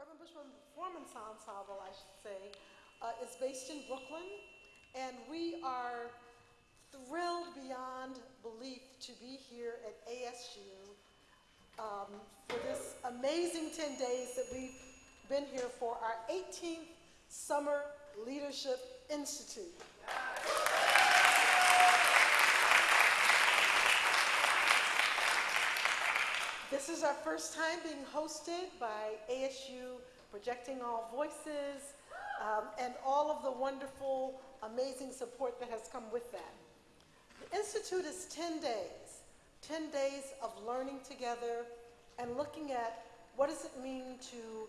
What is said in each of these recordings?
Urban Bush Women Performance Ensemble, I should say, uh, is based in Brooklyn, and we are thrilled beyond belief to be here at ASU um, for this amazing 10 days that we've been here for our 18th Summer Leadership Institute. This is our first time being hosted by ASU Projecting All Voices um, and all of the wonderful, amazing support that has come with that. The Institute is 10 days, 10 days of learning together and looking at what does it mean to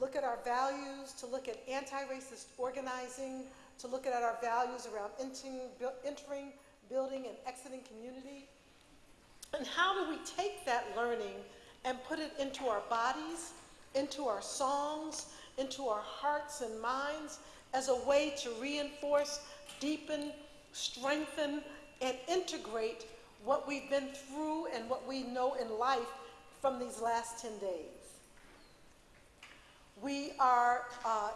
look at our values, to look at anti-racist organizing, to look at our values around entering, entering, building, and exiting community, and how do we take that learning and put it into our bodies, into our songs, into our hearts and minds as a way to reinforce, deepen, strengthen, and integrate what we've been through and what we know in life from these last 10 days. We are uh,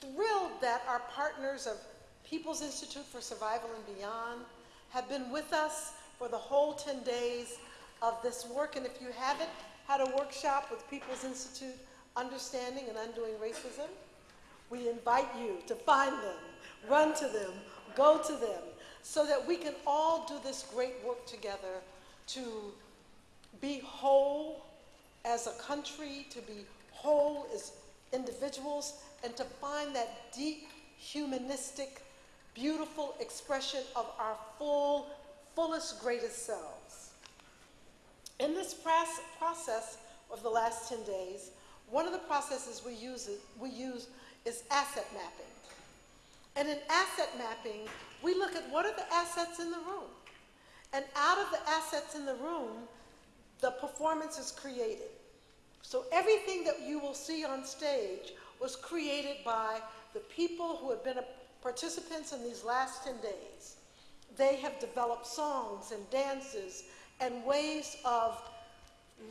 thrilled that our partners of People's Institute for Survival and Beyond have been with us for the whole 10 days of this work. And if you haven't had a workshop with People's Institute Understanding and Undoing Racism, we invite you to find them, run to them, go to them, so that we can all do this great work together to be whole as a country, to be whole as individuals, and to find that deep, humanistic, beautiful expression of our full fullest, greatest selves. In this process of the last 10 days, one of the processes we use, we use is asset mapping. And in asset mapping, we look at what are the assets in the room. And out of the assets in the room, the performance is created. So everything that you will see on stage was created by the people who have been participants in these last 10 days they have developed songs and dances and ways of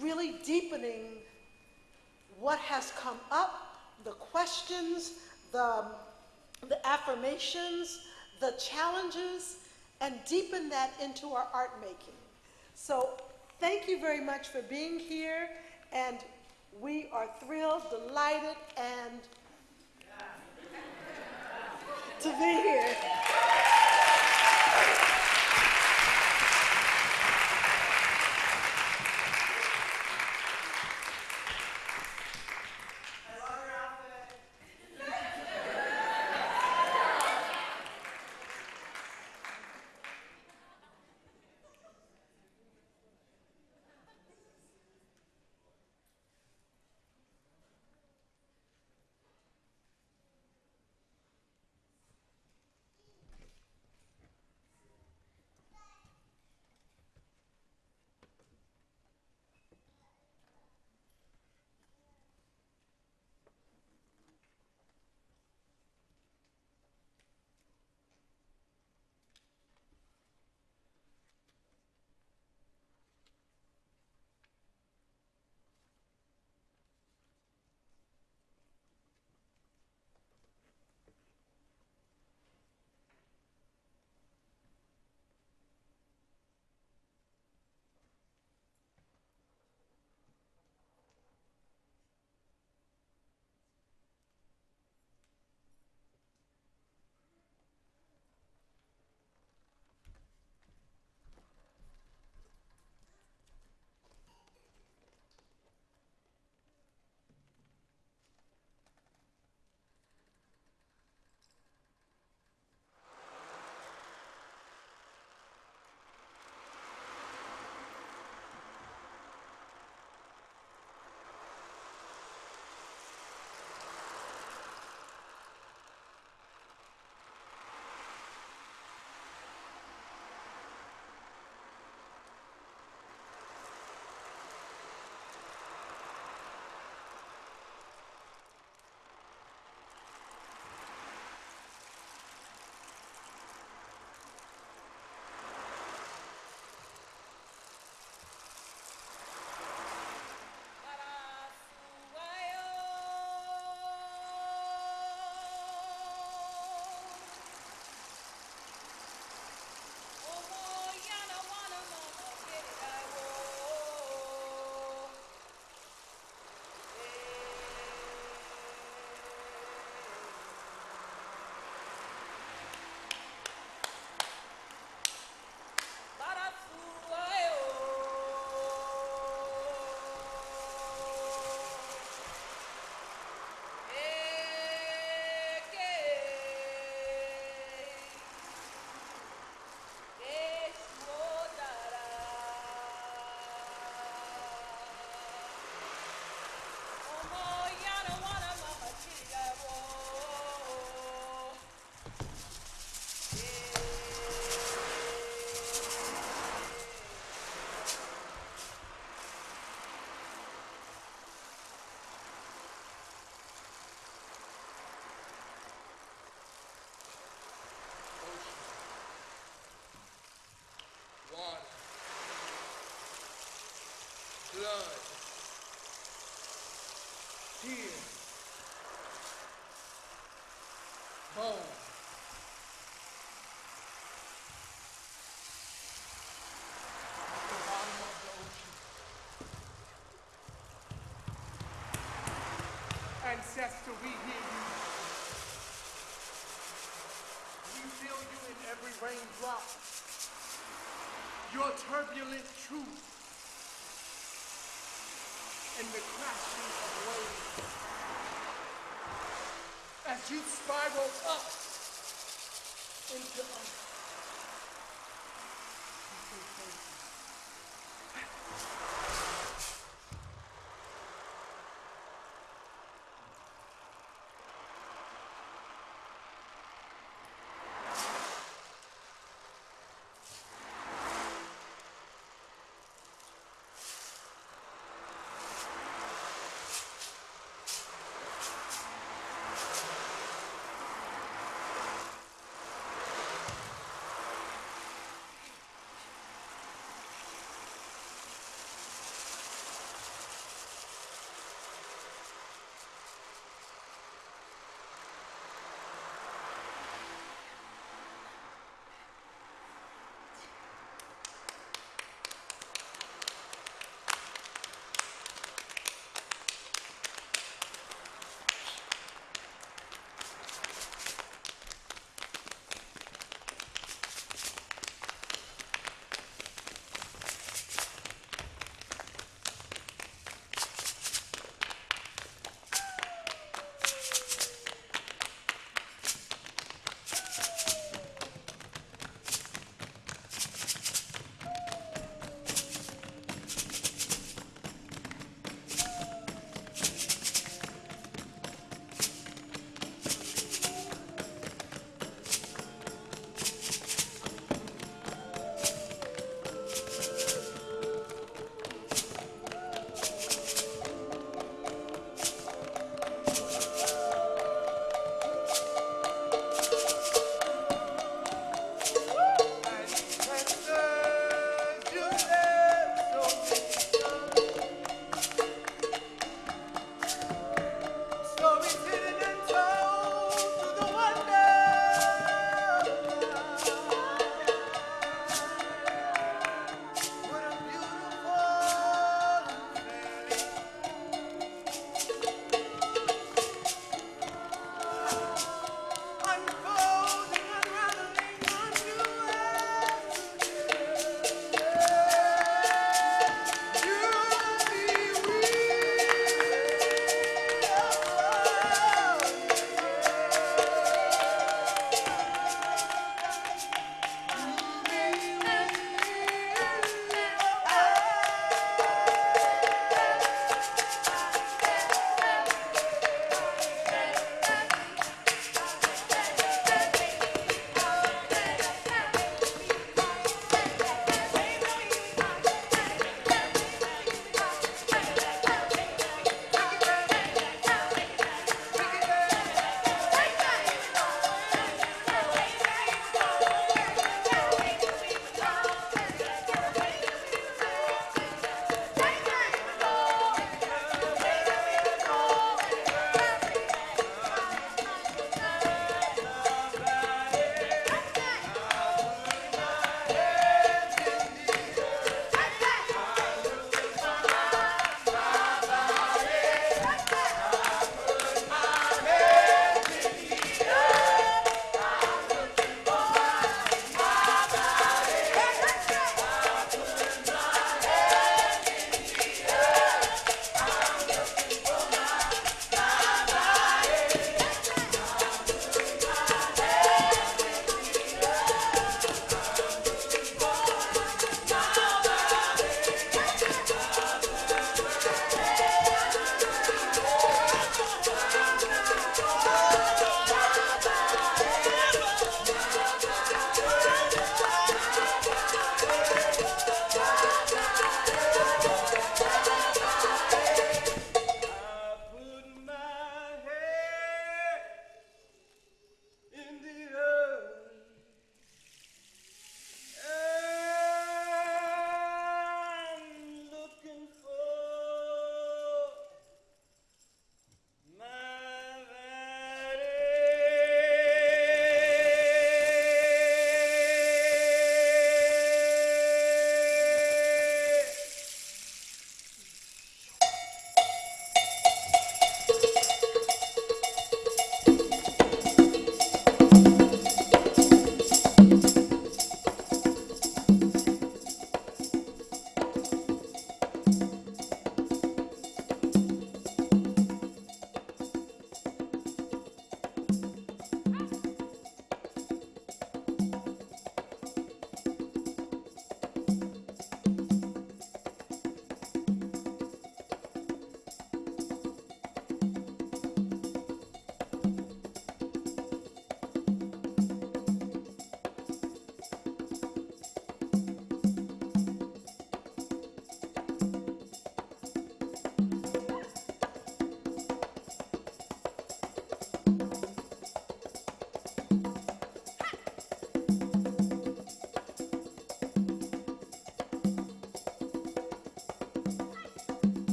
really deepening what has come up, the questions, the, the affirmations, the challenges, and deepen that into our art making. So thank you very much for being here, and we are thrilled, delighted, and to be here. here. Ancestor, we hear you. We feel you in every raindrop. Your turbulent truth and the crashing of waves. As you spiral up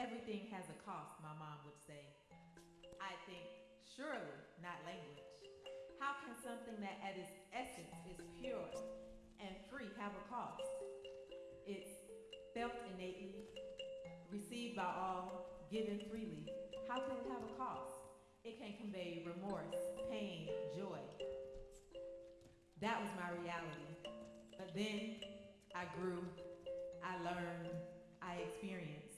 Everything has a cost, my mom would say. I think, surely not language. How can something that at its essence is pure and free have a cost? It's felt innately, received by all, given freely. How can it have a cost? It can convey remorse, pain, joy. That was my reality. But then I grew, I learned, I experienced,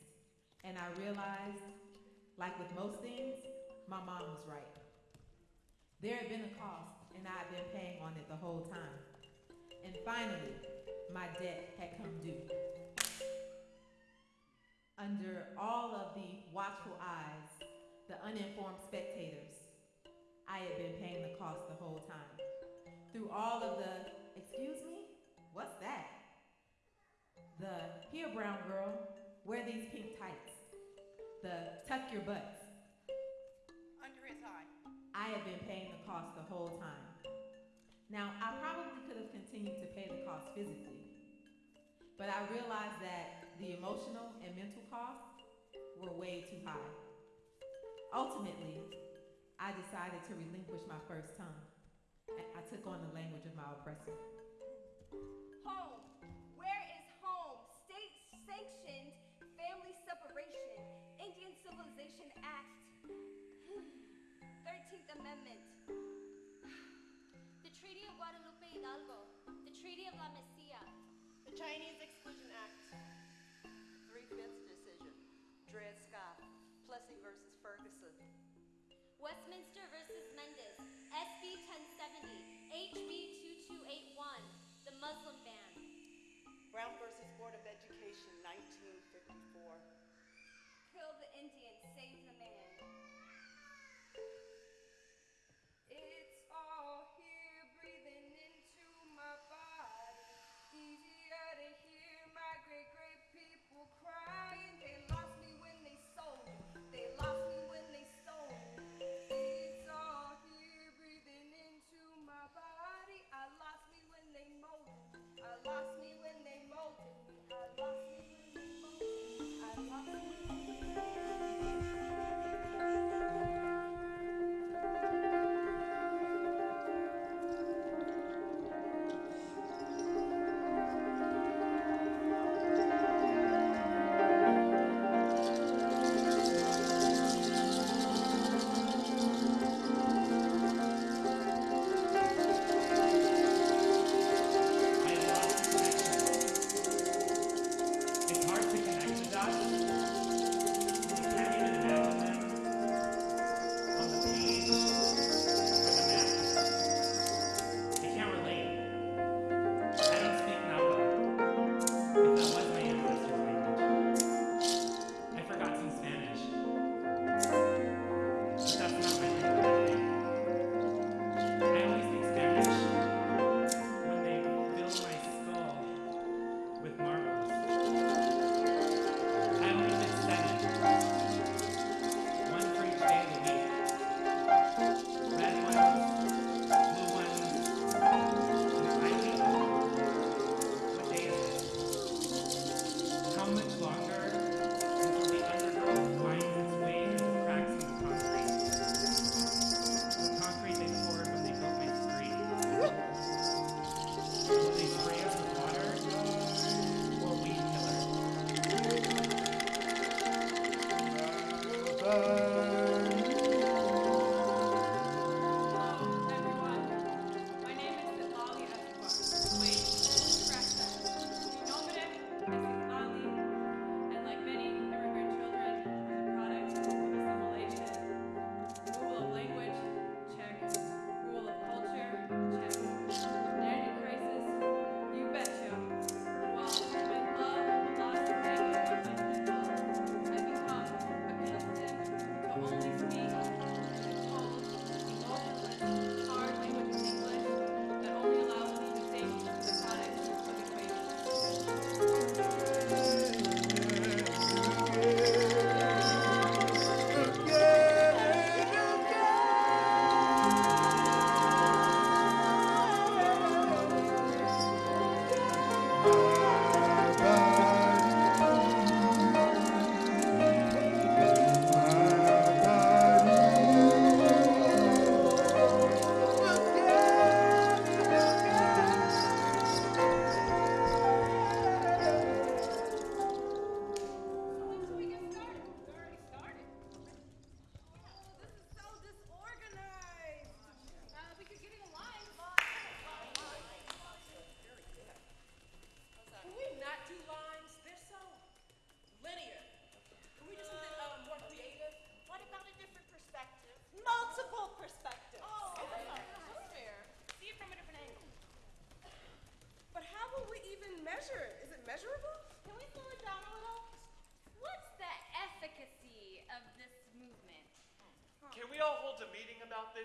and I realized, like with most things, my mom was right. There had been a cost, and I had been paying on it the whole time. And finally, my debt had come due. Under all of the watchful eyes, the uninformed spectators, I had been paying the cost the whole time. Through all of the, excuse me, what's that? The, here, brown girl, wear these pink tights. The, tuck your butts. Under his eye. I had been paying the cost the whole time. Now, I probably could have continued to pay the cost physically, but I realized that the emotional and mental costs were way too high. Ultimately, I decided to relinquish my first tongue. I I took on the language of my oppressor. Home. Chinese Exclusion Act. Three-fifths decision. Dred Scott, Plessy versus Ferguson. Westminster versus Mendez, SB 1070, HB 2281, the Muslim ban. Brown versus Board of Education, 1954. Kill the Indian, save the man.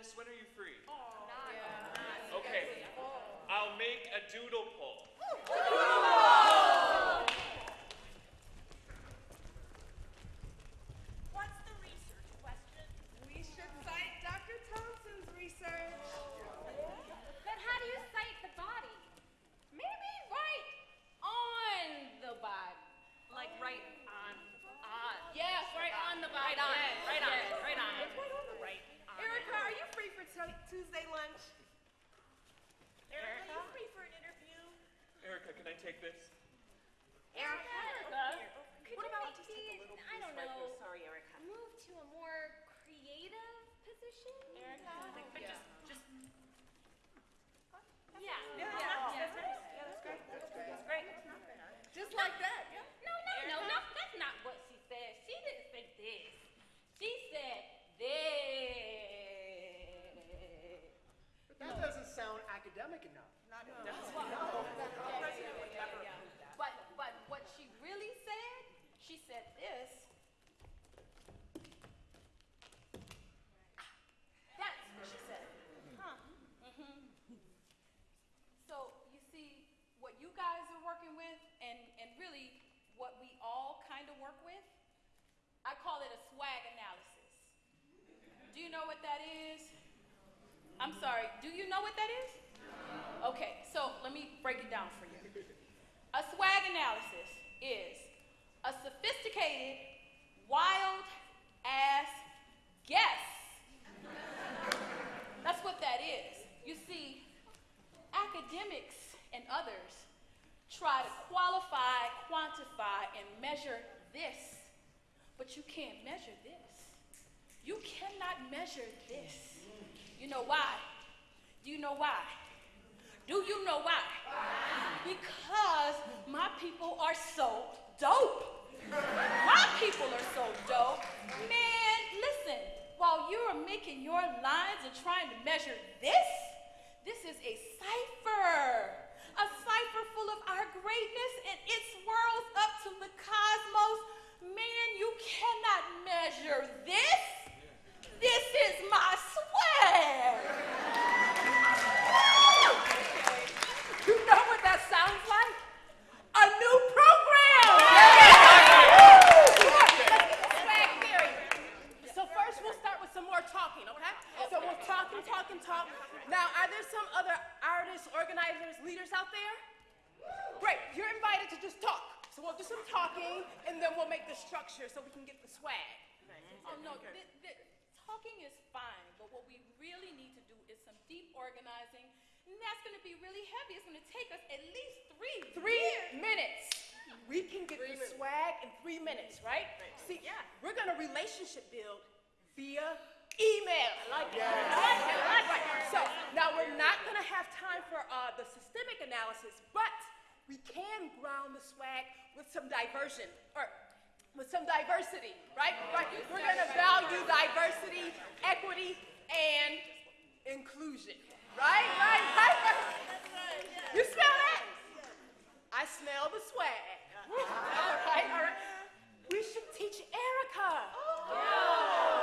This? When are you free? Okay. I'll make a doodle poll. What's the research question? We should cite Dr. Thompson's research. But how do you cite the body? Maybe right on the body. Like right on, on. Yes, right on the body. Right on, Yes, right on, yes. right on. Right. Erica, are you free for Tu- Tuesday lunch? Erica, are you free for an interview? Erica, can I take this? Erica, could What you about maybe, just take a little I piece don't right know, here? Sorry, Erica. move to a more creative position? Erica, but just, just. Yeah. Yeah, yeah, that's great. Yeah, that's great. That's great. That's great. Just like that. No, no, no, no, that's not what she said. She didn't say this. She said this. That doesn't sound academic enough. But, but what she really said, she said this. That's what she said. Huh. Mhm. So you see, what you guys are working with, and, and really what we all kind of work with, I call it a swag analysis. Do you know what that is? I'm sorry, do you know what that is? Okay, so let me break it down for you. A swag analysis is a sophisticated, wild ass guess. That's what that is. You see, academics and others try to qualify, quantify, and measure this, but you can't measure this. You cannot measure this. You know why? Do you know why? Do you know why? Because my people are so dope. My people are so dope. Man, listen, while you are making your lines and trying to measure this, this is a cipher. A cipher full of our greatness and it swirls up to the cosmos. Man, you cannot measure this. This is my swag. You know what that sounds like? A new program! Swag theory. So first we'll start with some more talking, okay? So talk and talk and talk. Now, are there some other artists, organizers, leaders out there? Great, you're invited to just talk. So we'll do some talking and then we'll make the structure so we can get the swag. Oh no, th- th- talking is fine, but what we really need to do is some deep organizing, and that's going to be really heavy. It's going to take us at least three. Three years. minutes. We can get the swag in three minutes, right? See, yeah. we're gonna relationship build via email. Like it. I like it. So now we're not gonna have time for uh, the systemic analysis, but we can ground the swag with some diversion or with some diversity, right? Right. We're gonna value diversity, equity, and inclusion. Right? Right? Right? You smell that? I smell the swag. All right, all right. We should teach Erica. I'm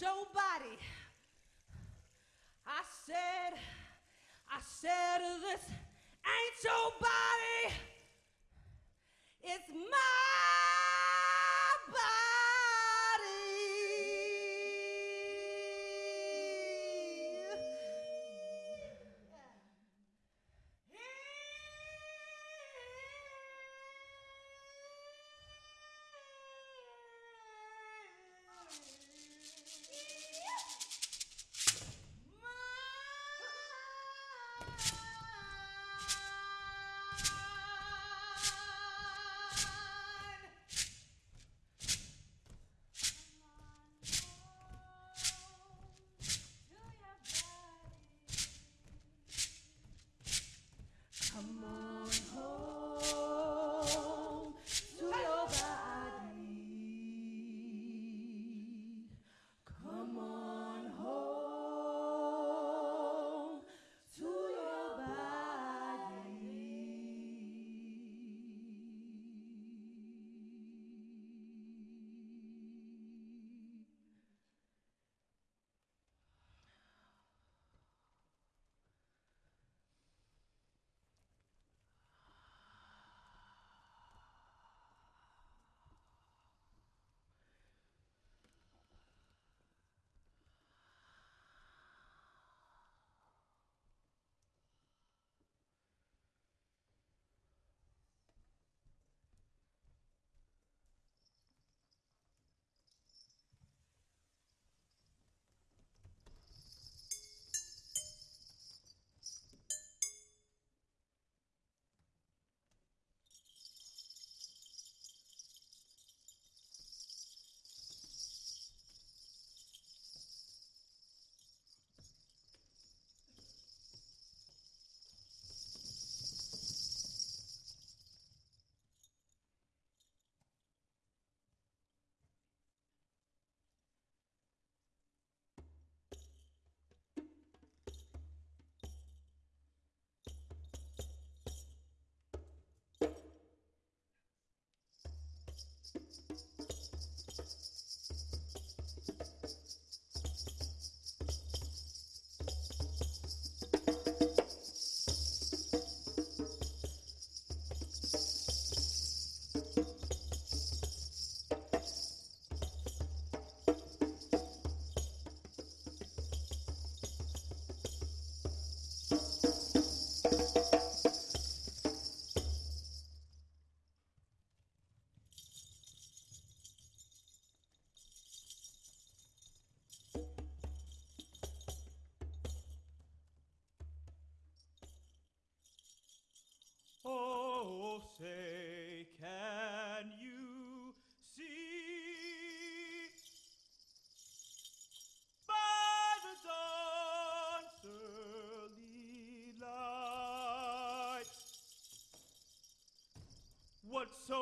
your body. So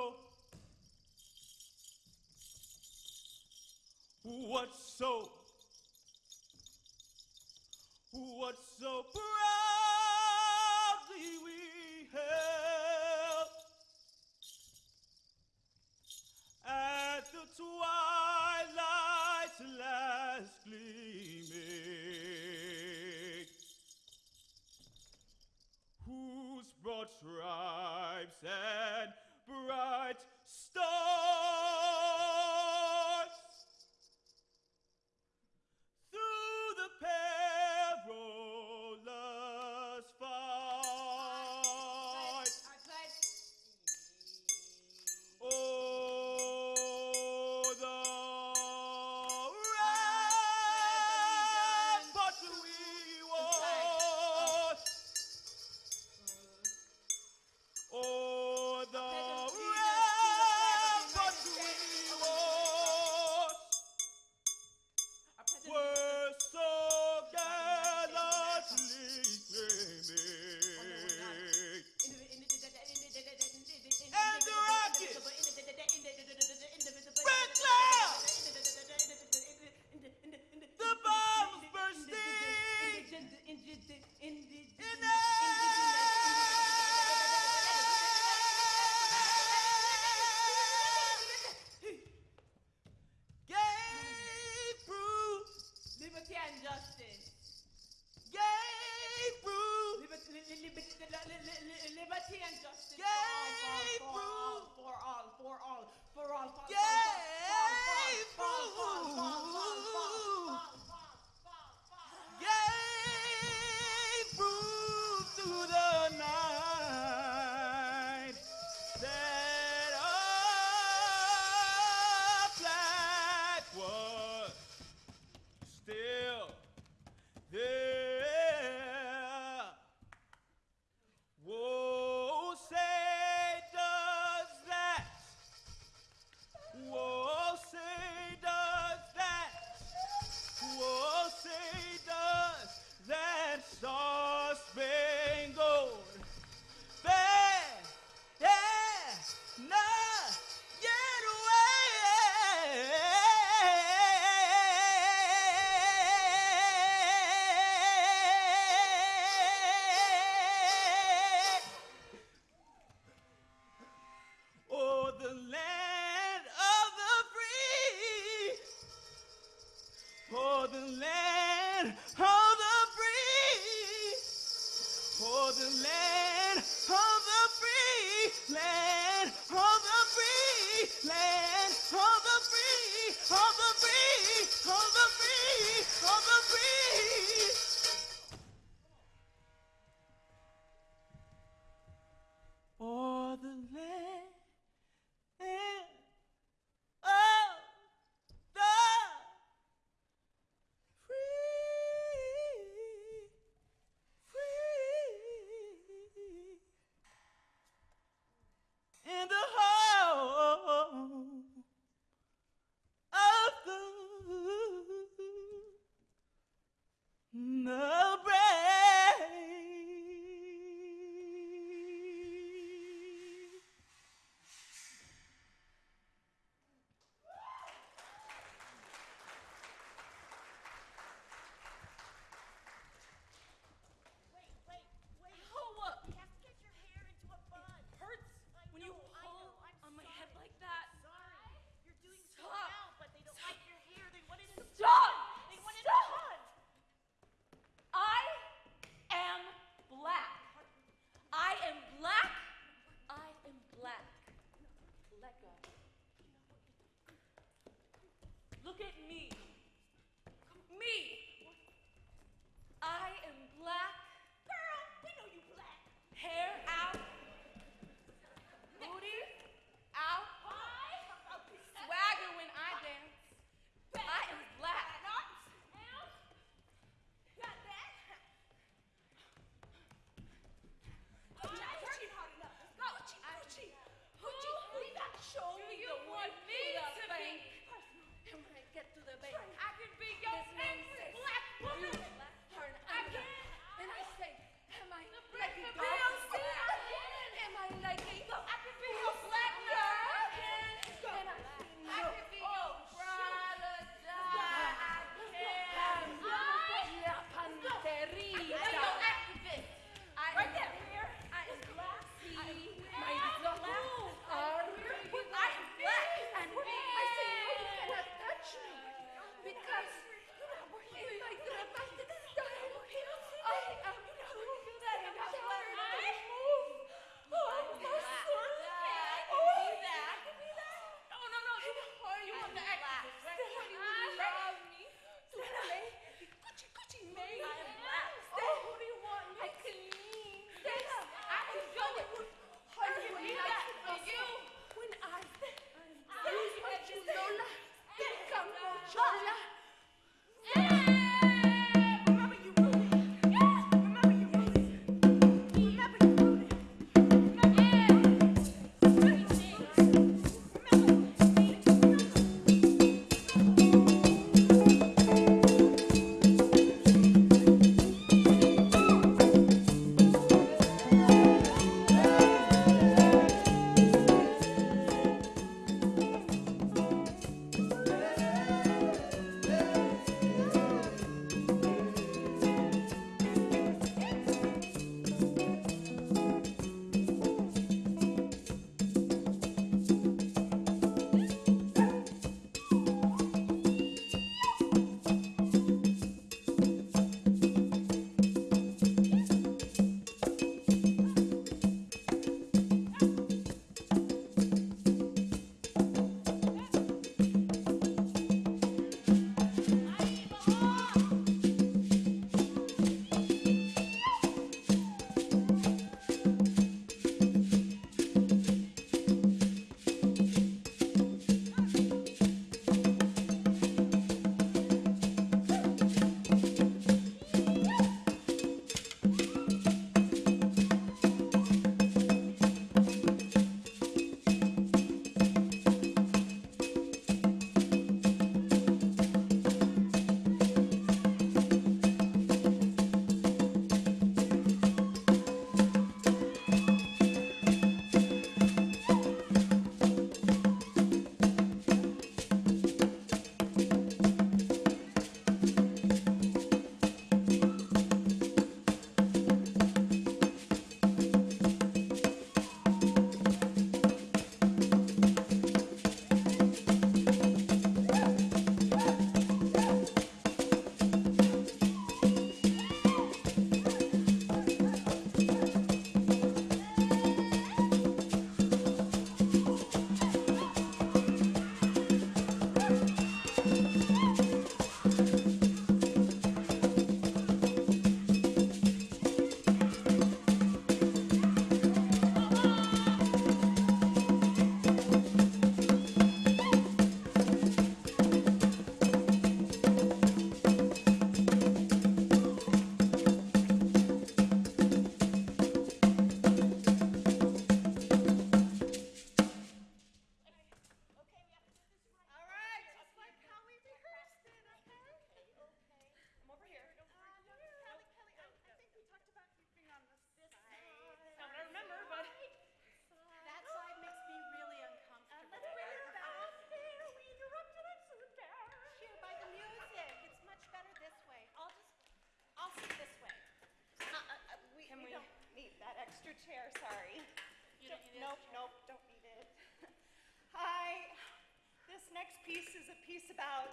piece is a piece about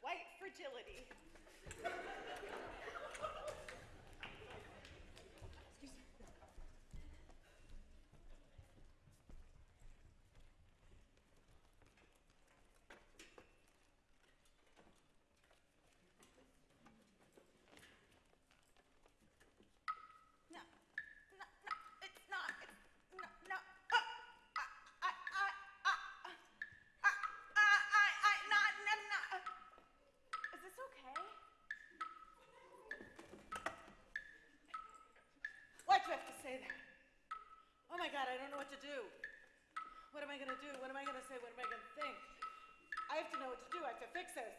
white fragility. Why'd you have to say that? Oh my God, I don't know what to do. What am I gonna do? What am I gonna say? What am I gonna think? I have to know what to do. I have to fix this.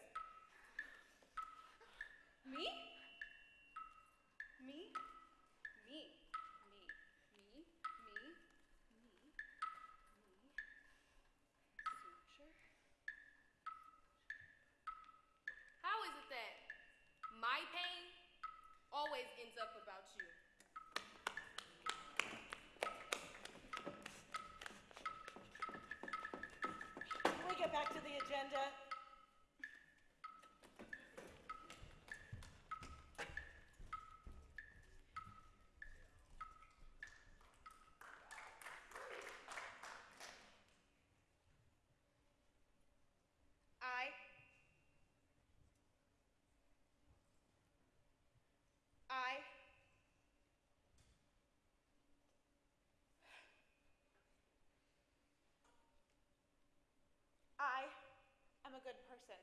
Good person.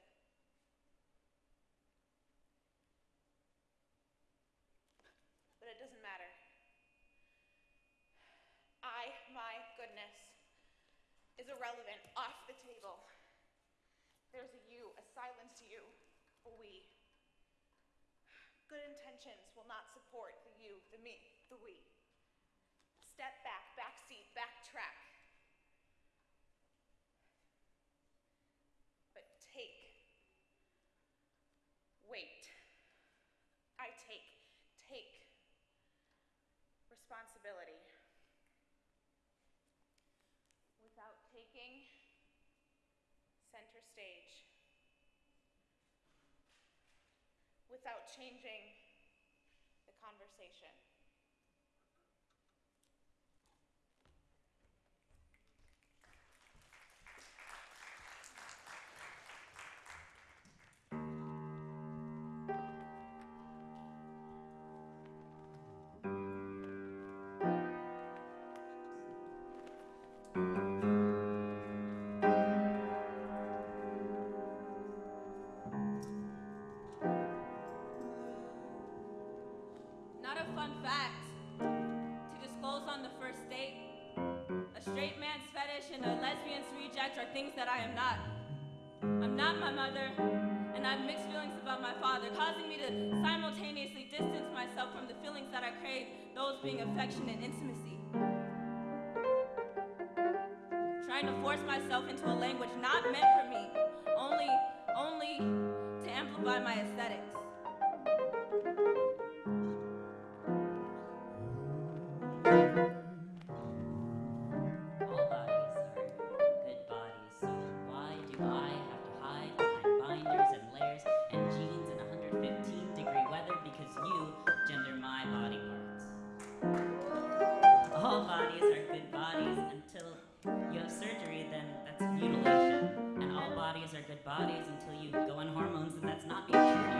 But it doesn't matter. I, my goodness, is irrelevant, off the table. There's a you, a silent you, a we. Good intentions will not support the you, the me, the we. Step back, backseat, backtrack. But take. Wait. I take, take responsibility. Without taking center stage. Without changing the conversation. Are things that I am not. I'm not my mother, and I have mixed feelings about my father, causing me to simultaneously distance myself from the feelings that I crave, those being affection and intimacy. Trying to force myself into a language not meant for me, only, only to amplify my aesthetics. Good bodies until you go on hormones, and that's not being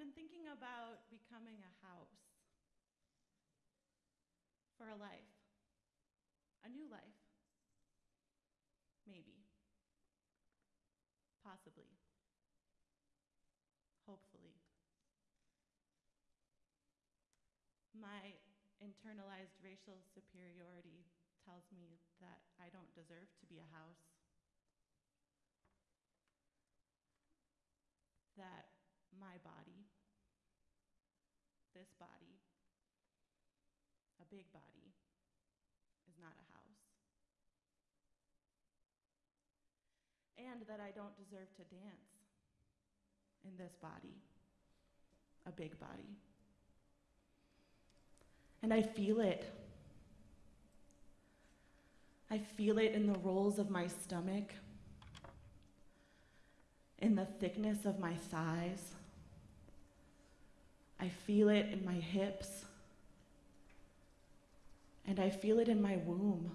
been thinking about becoming a house for a life, a new life. Maybe. Possibly. Hopefully. My internalized racial superiority tells me that I don't deserve to be a house. That my body, this body, a big body, is not a house. And that I don't deserve to dance in this body, a big body. And I feel it. I feel it in the rolls of my stomach, in the thickness of my thighs. I feel it in my hips. And I feel it in my womb.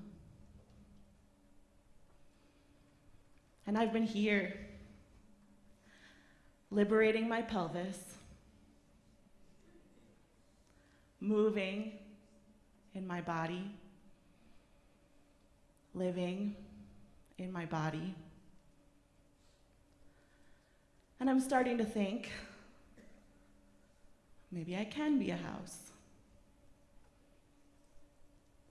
And I've been here, liberating my pelvis, moving in my body, living in my body. And I'm starting to think maybe I can be a house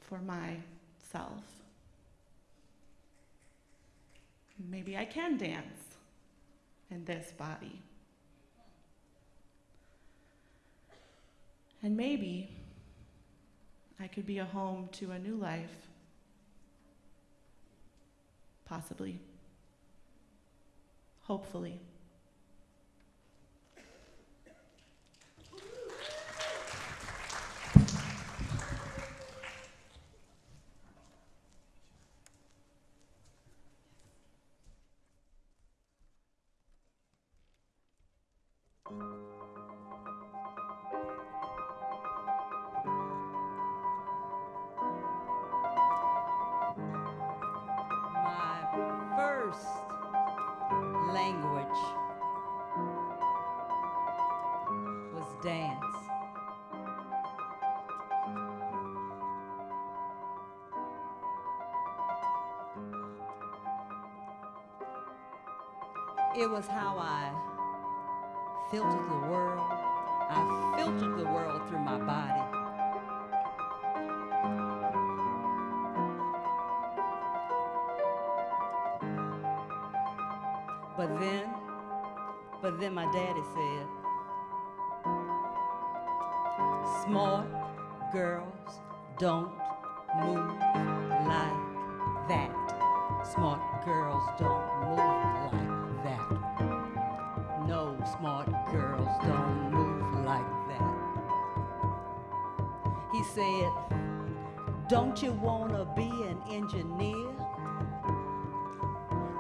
for myself. Maybe I can dance in this body. And maybe I could be a home to a new life. Possibly. Hopefully. It was how I filtered the world. I filtered the world through my body. But then, but then my daddy said, smart girls don't said, don't you wanna be an engineer?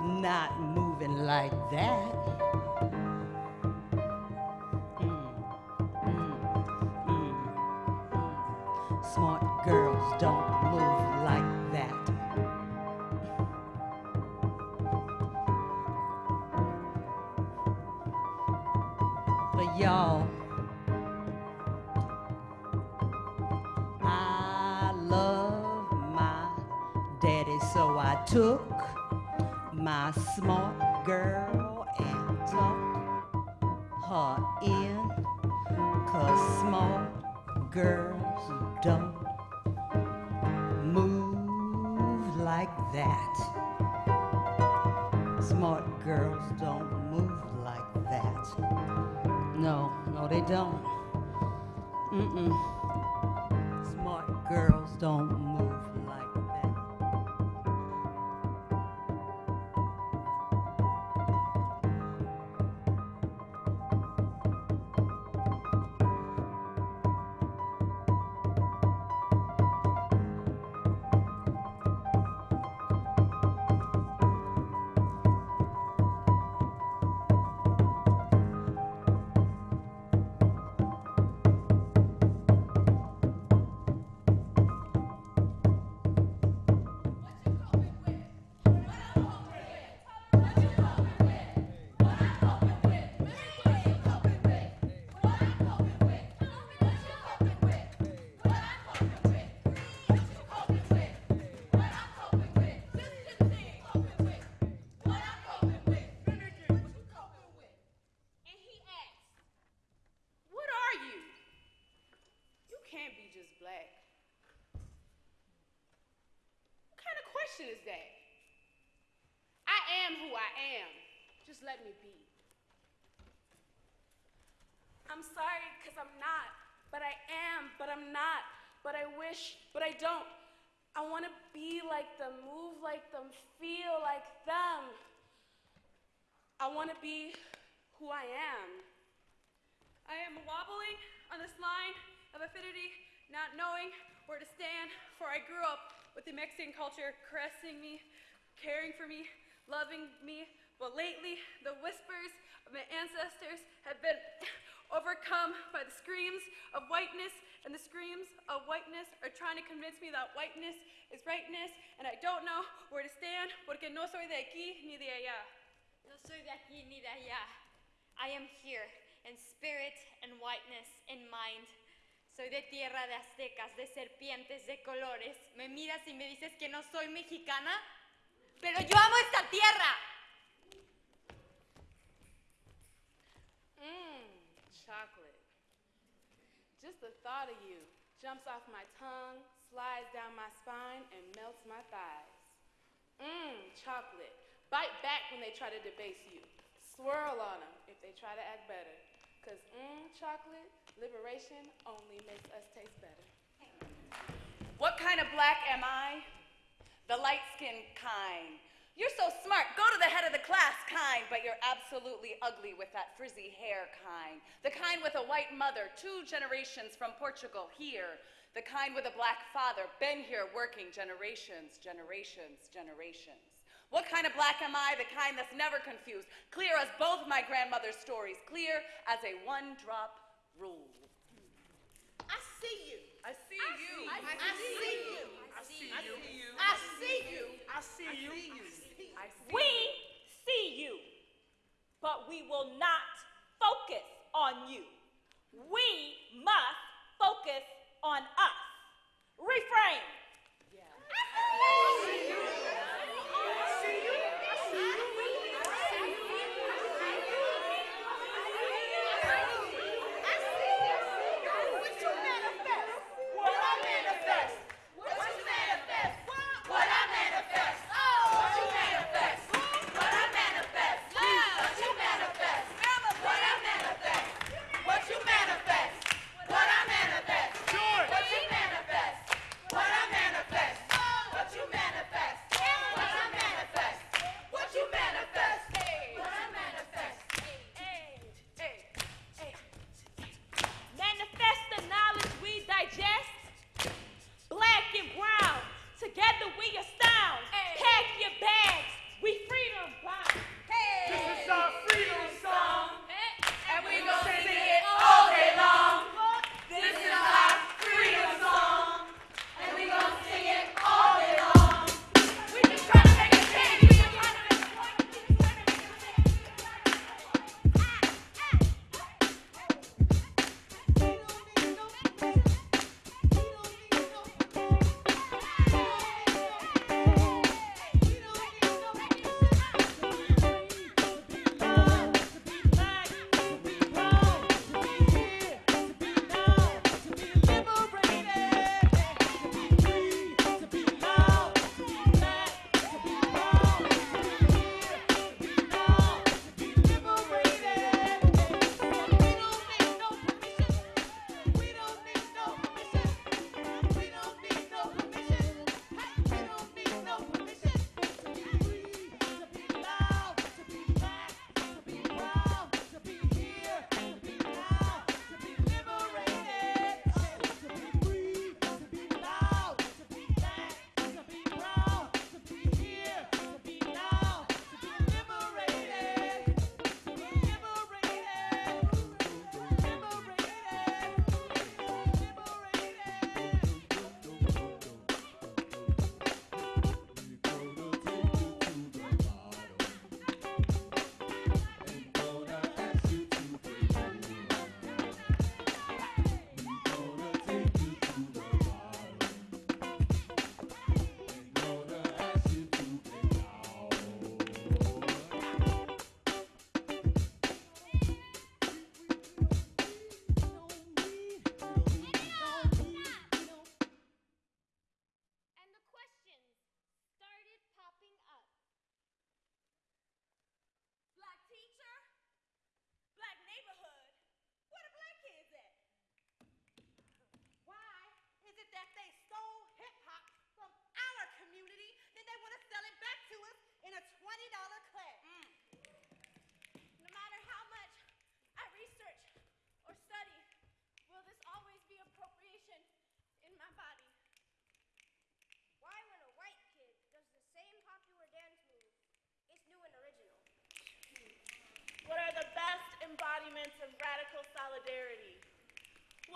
Not moving like that. Question is that? I am who I am. Just let me be. I'm sorry because I'm not, but I am, but I'm not, but I wish, but I don't. I want to be like them, move like them, feel like them. I want to be who I am. I am wobbling on this line of affinity, not knowing where to stand, for I grew up with the Mexican culture caressing me, caring for me, loving me. But lately, the whispers of my ancestors have been overcome by the screams of whiteness, and the screams of whiteness are trying to convince me that whiteness is rightness, and I don't know where to stand, porque no soy de aquí ni de allá. No soy de aquí ni de allá. I am here in spirit and whiteness in mind. Soy de tierra de aztecas, de serpientes, de colores. Me miras y me dices que no soy mexicana, pero yo amo esta tierra. Mmm, chocolate. Just the thought of you jumps off my tongue, slides down my spine, and melts my thighs. Mmm, chocolate. Bite back when they try to debase you. Swirl on them if they try to act better. Cause mmm, chocolate, liberation only makes us taste better. What kind of black am I? The light skinned kind. You're so smart. Go to the head of the class kind, but you're absolutely ugly with that frizzy hair kind. The kind with a white mother, two generations from Portugal here. The kind with a black father, been here working generations, generations, generations. What kind of black am I? The kind that's never confused. Clear as both my grandmother's stories, clear as a one drop rule. I see you. I see you. I see you. I see you. I see you. I see you. We see you, but we will not focus on you. We must focus on us. Refrain. Manifest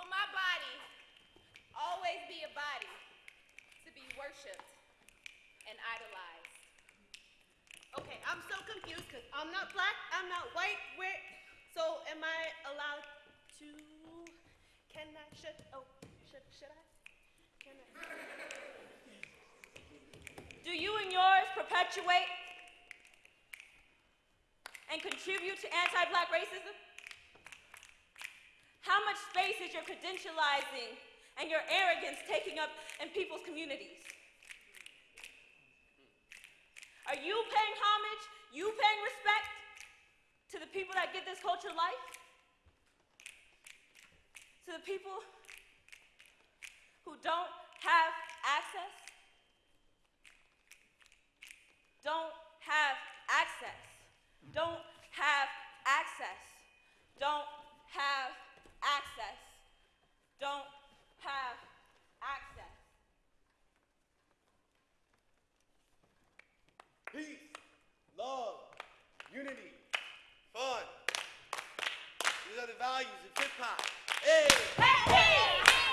My body always be a body to be worshipped and idolized? Okay, I'm so confused because I'm not black, I'm not white. Where? So am I allowed to? Can I? Should? Oh, should should I? Can I? Do you and yours perpetuate and contribute to anti black racism? How much space is your credentializing and your arrogance taking up in people's communities? Are you paying homage, you paying respect to the people that give this culture life? To the people who don't have access? Don't have access. Don't have access. Don't have access. Don't have access. Peace, love, unity, fun. These are the values of hip hop. Hey!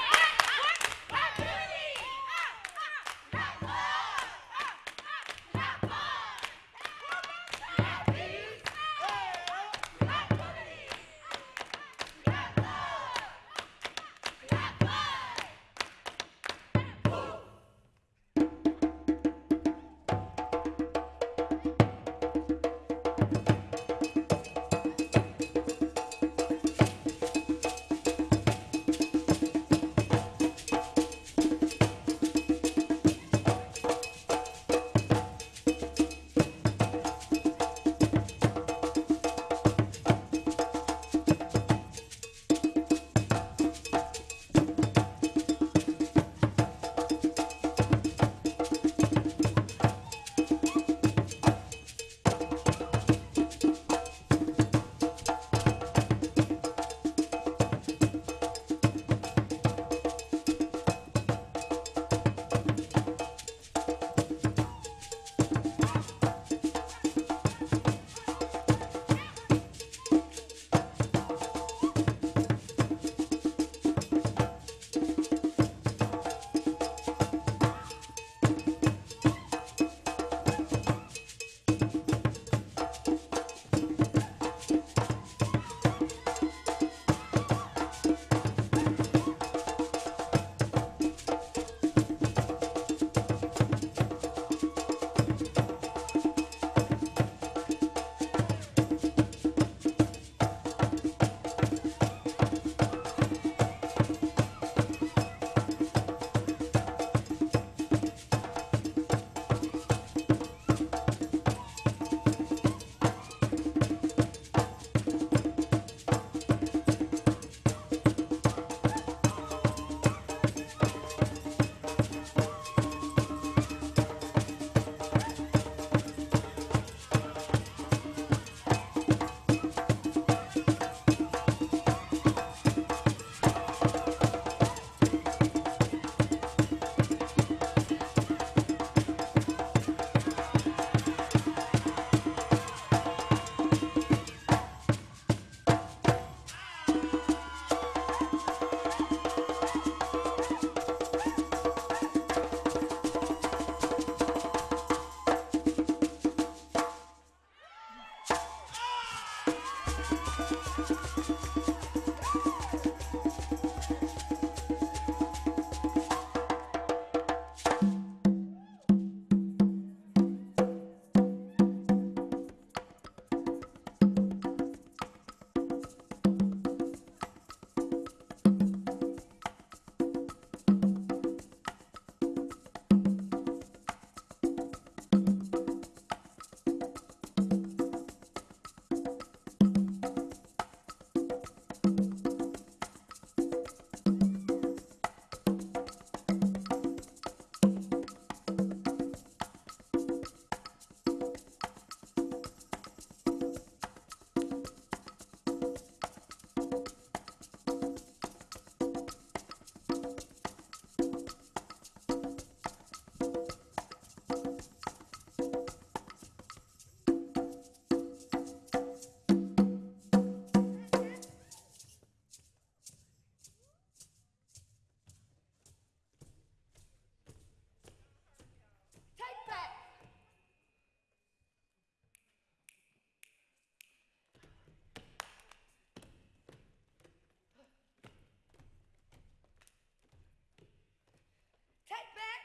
back.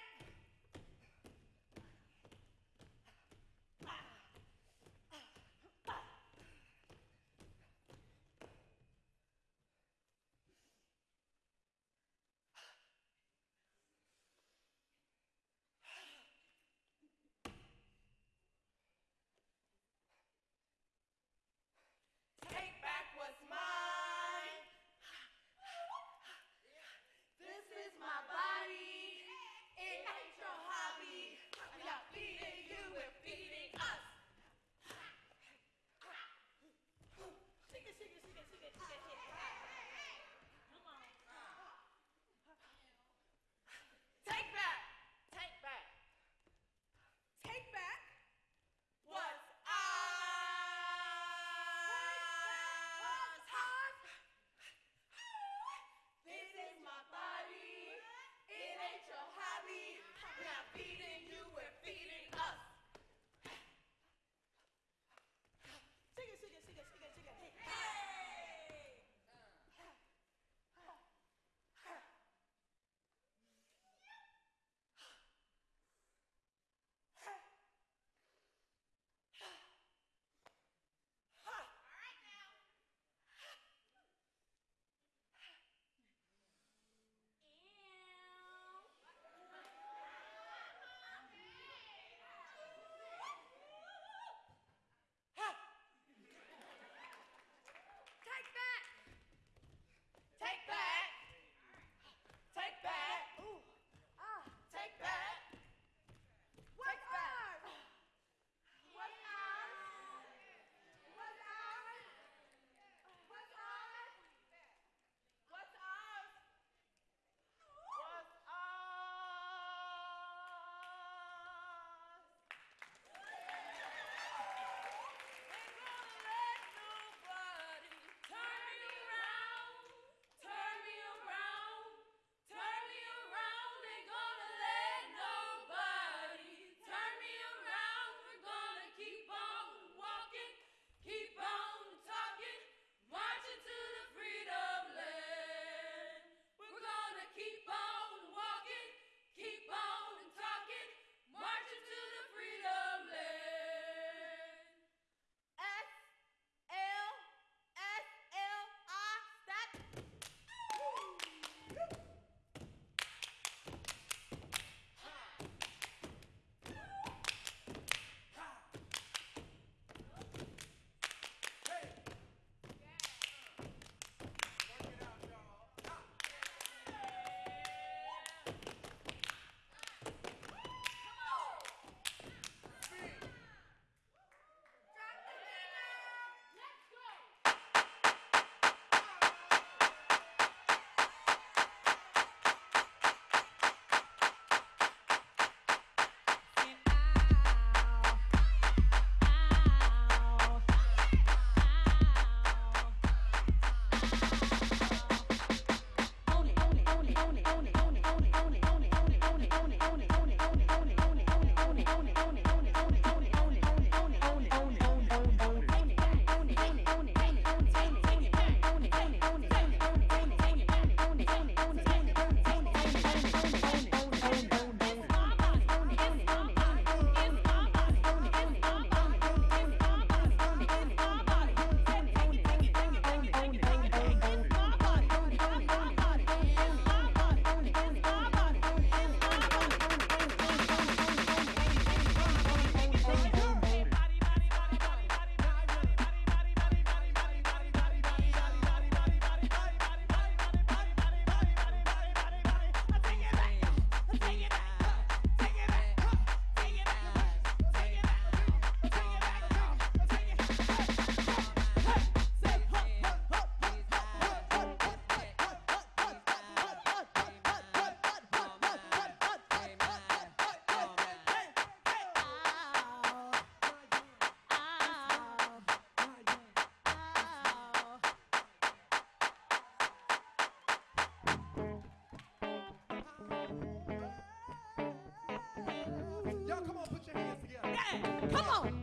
Y'all come on, put your hands together. Yeah, come on.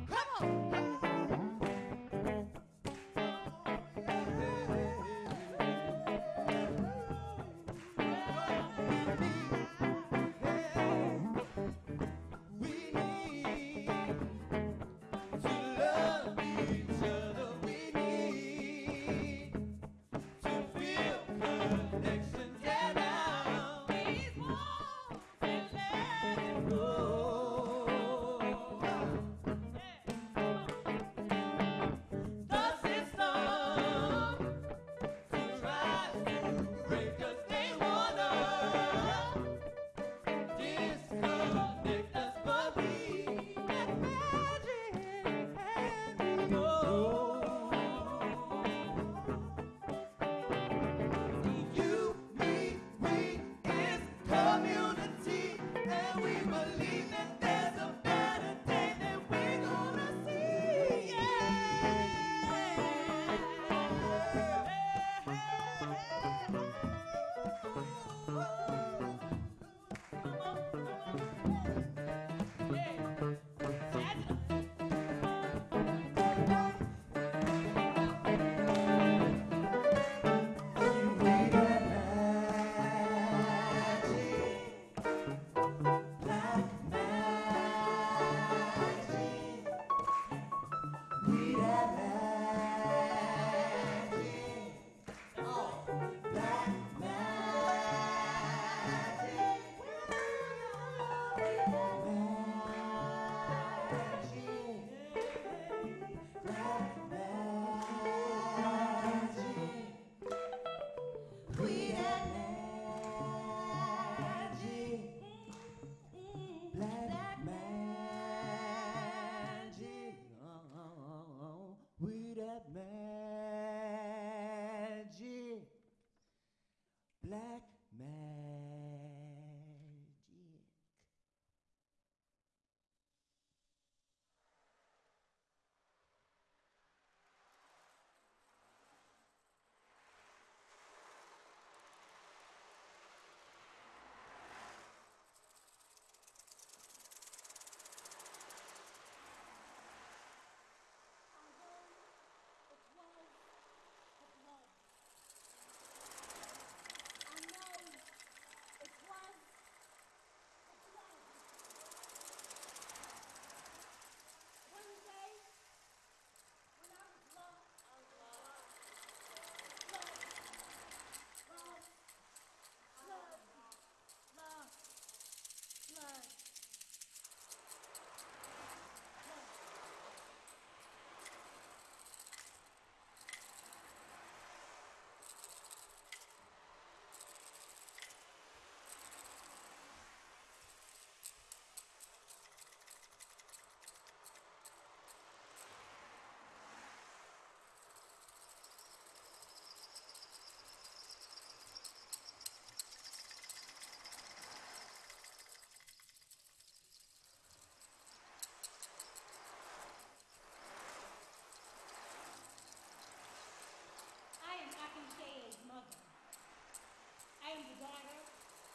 I am the daughter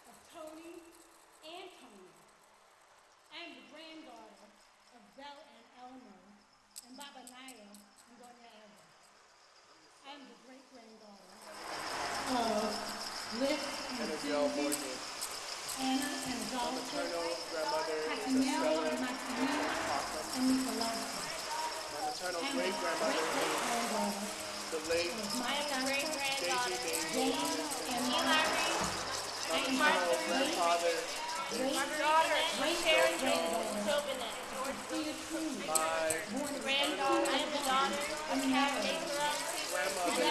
of Tony and Tony. I am the granddaughter of Belle and Elmer and Baba Naya and Gordon I am the great granddaughter of Liz and Susie, Anna and Adolphe, Casimiro and Maximilian, and Nicolasa. My maternal great grandmother, the late my great granddaughter, James and My grandfather, My daughter, Sharon Chauvinist. Sophia Truman. my Granddaughter, I am the daughter of Captain grandmother,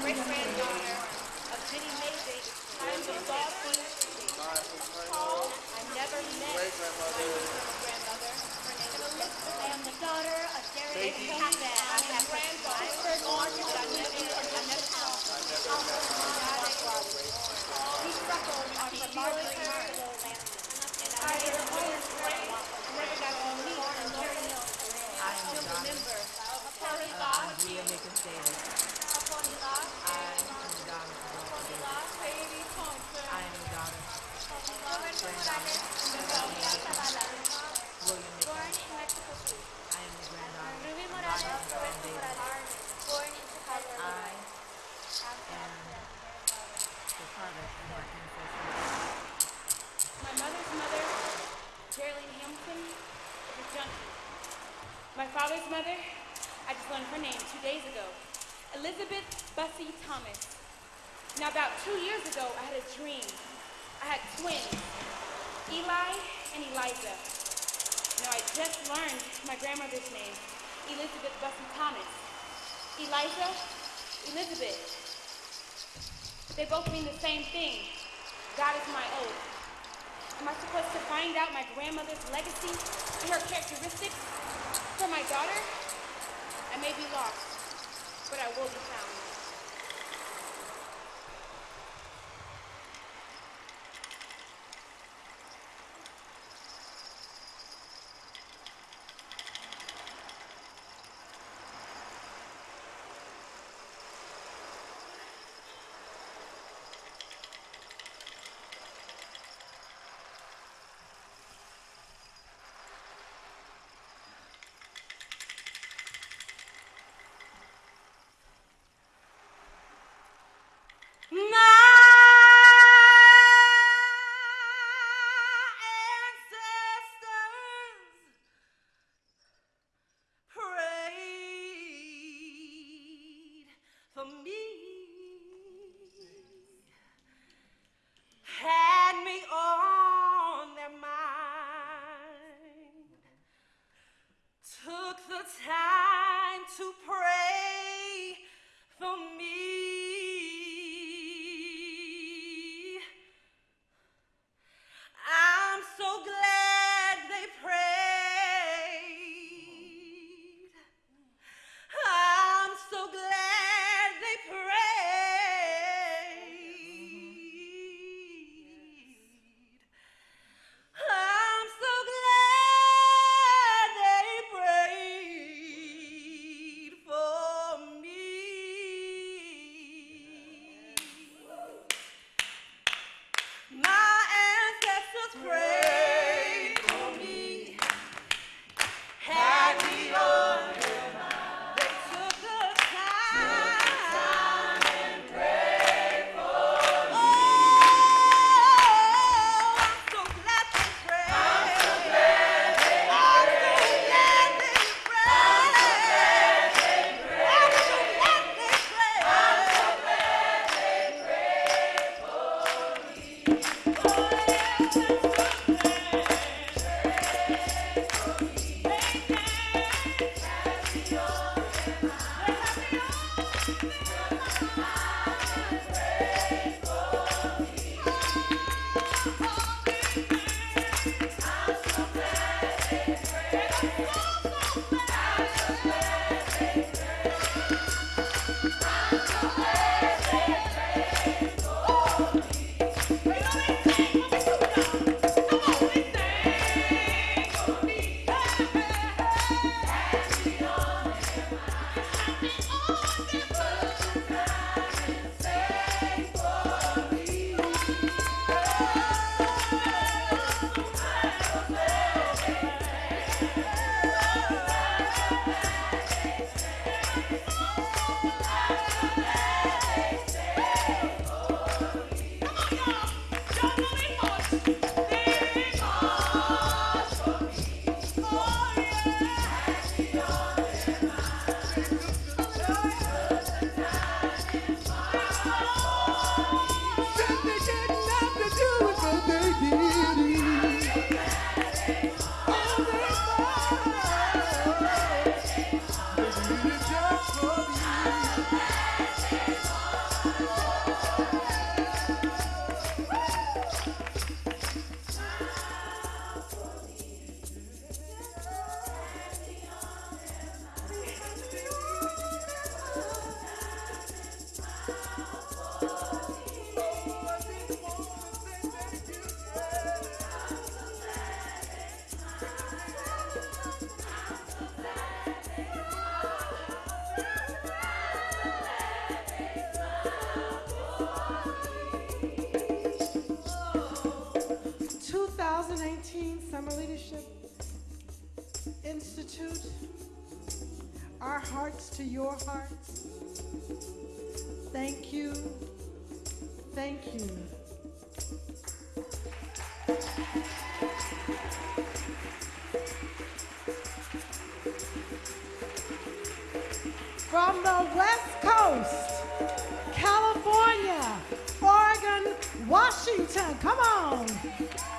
great granddaughter of Jenny Mason. I am the my maternal I never met great grandmother, grandmother. I am the daughter of and Pat. I have granddaughter. Orange, but I never, I never saw. He struggled on remarkably hard. And I am friend. Never got to meet and learn him. I still remember. Upon his loss, Andrea Nichols Elizabeth Bessie Thomas. Eliza, Elizabeth. They both mean the same thing. God is my oath. Am I supposed to find out my grandmother's legacy and her characteristics for my daughter? I may be lost, but I will be found. hearts to your hearts. Thank you. Thank you. From the West Coast, California, Oregon, Washington, come on.